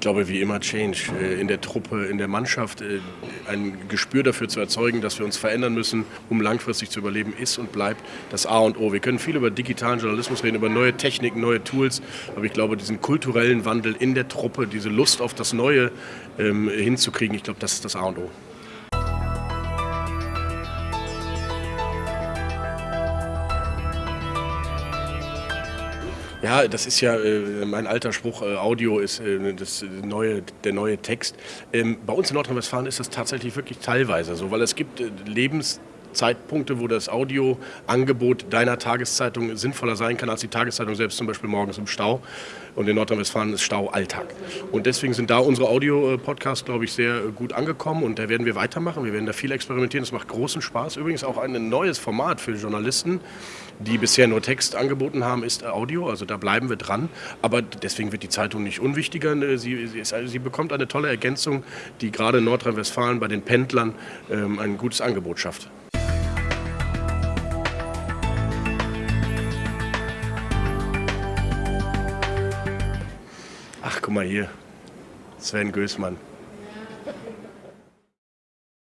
Ich glaube, wie immer Change. Äh, in der Truppe, in der Mannschaft äh, ein Gespür dafür zu erzeugen, dass wir uns verändern müssen, um langfristig zu überleben, ist und bleibt das A und O. Wir können viel über digitalen Journalismus reden, über neue Techniken, neue Tools, aber ich glaube, diesen kulturellen Wandel in der Truppe, diese Lust auf das Neue ähm, hinzukriegen, ich glaube, das ist das A und O. Ja, das ist ja äh, mein alter Spruch, äh, Audio ist äh, das neue, der neue Text. Ähm, bei uns in Nordrhein-Westfalen ist das tatsächlich wirklich teilweise so, weil es gibt äh, Lebens Zeitpunkte, wo das Audioangebot deiner Tageszeitung sinnvoller sein kann als die Tageszeitung selbst, zum Beispiel morgens im Stau. Und in Nordrhein-Westfalen ist Stau Alltag. Und deswegen sind da unsere Audio-Podcasts, glaube ich, sehr gut angekommen und da werden wir weitermachen. Wir werden da viel experimentieren. Das macht großen Spaß. Übrigens auch ein neues Format für Journalisten, die bisher nur Text angeboten haben, ist Audio. Also da bleiben wir dran. Aber deswegen wird die Zeitung nicht unwichtiger. Sie, sie, sie bekommt eine tolle Ergänzung, die gerade in Nordrhein-Westfalen bei den Pendlern ähm, ein gutes Angebot schafft. Ach, guck mal hier. Sven Gößmann.